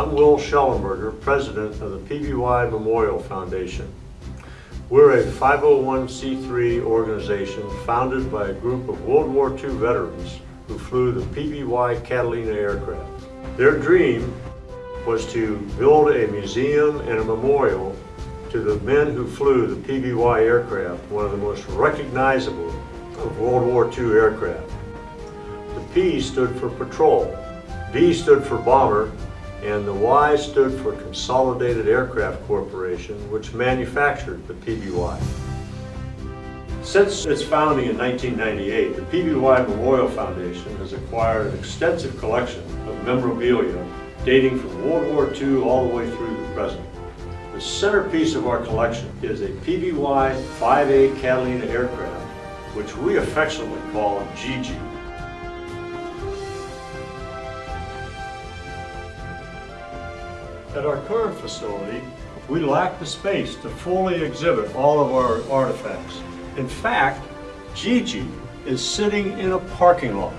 I'm Will Schellenberger, President of the PBY Memorial Foundation. We're a 501c3 organization founded by a group of World War II veterans who flew the PBY Catalina aircraft. Their dream was to build a museum and a memorial to the men who flew the PBY aircraft, one of the most recognizable of World War II aircraft. The P stood for patrol, B stood for bomber, and the Y stood for Consolidated Aircraft Corporation, which manufactured the PBY. Since its founding in 1998, the PBY Memorial Foundation has acquired an extensive collection of memorabilia dating from World War II all the way through the present. The centerpiece of our collection is a PBY 5A Catalina aircraft, which we affectionately call Gigi. At our current facility, we lack the space to fully exhibit all of our artifacts. In fact, Gigi is sitting in a parking lot.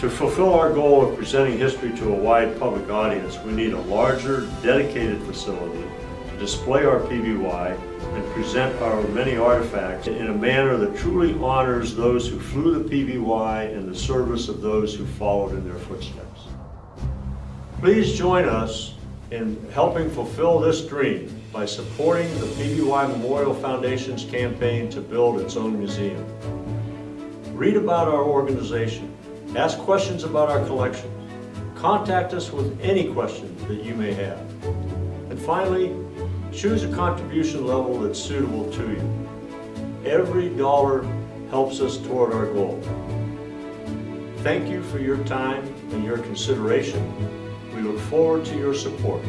To fulfill our goal of presenting history to a wide public audience, we need a larger, dedicated facility to display our PBY and present our many artifacts in a manner that truly honors those who flew the PBY and the service of those who followed in their footsteps. Please join us in helping fulfill this dream by supporting the PBY Memorial Foundation's campaign to build its own museum. Read about our organization, ask questions about our collection, contact us with any questions that you may have. And finally, choose a contribution level that's suitable to you. Every dollar helps us toward our goal. Thank you for your time and your consideration. We look forward to your support.